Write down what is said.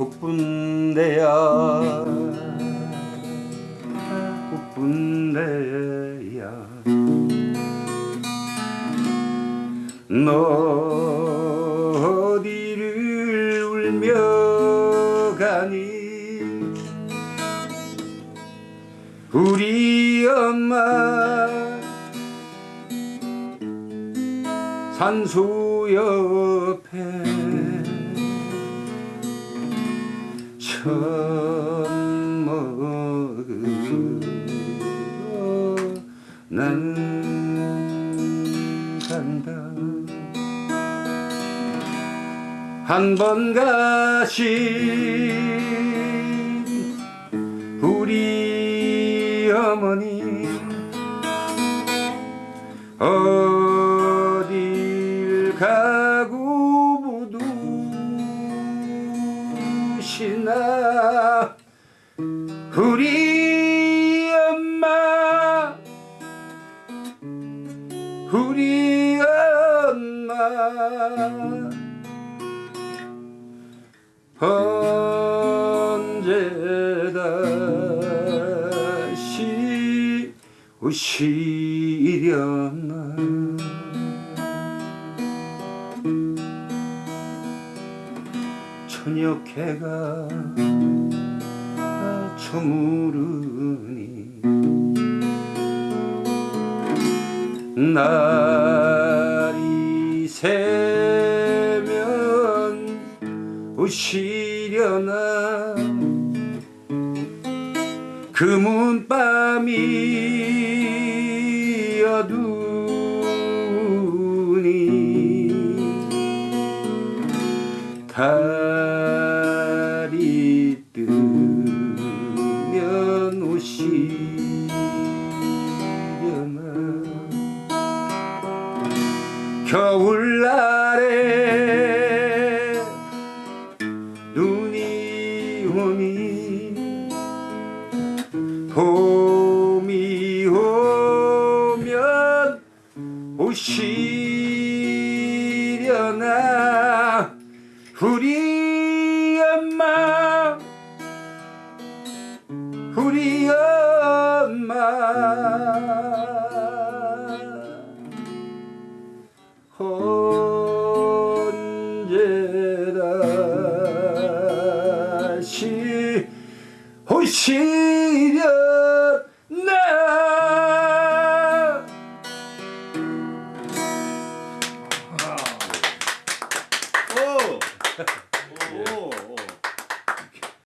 꽃분대야. 꽃분대야. 너 어디를 울며 가니? 우리 엄마 산소 옆에 먹으러 난 간다 한 번 가신 우리 어머니 어딜 가 부두시나? 우리 엄마 우리 엄마. 언제 다시 오시려 저녁 해가 저무르니 날이 새면 오시려나 금은 밤이 어두니 달 오시려나 겨울날에 눈이 오니 봄이 오면 오시려나? 우리 우리 엄마